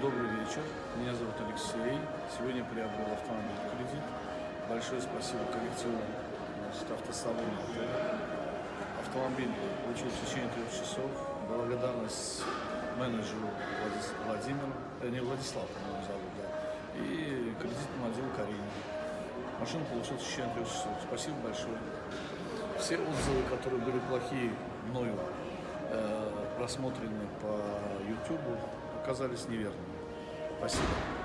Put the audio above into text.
Добрый вечер, меня зовут Алексей. Сегодня приобрел автомобиль кредит. Большое спасибо коллекциону автосалона. Автомобиль получил в течение трех часов. Благодарность менеджеру Владис- Владимиру, э, не Владислав, по-моему, зовут, да, и кредитному отделу Карине. Машину получил в течение трех часов. Спасибо большое. Все отзывы, которые были плохие мною э, просмотрены по YouTube, оказались неверными. Спасибо.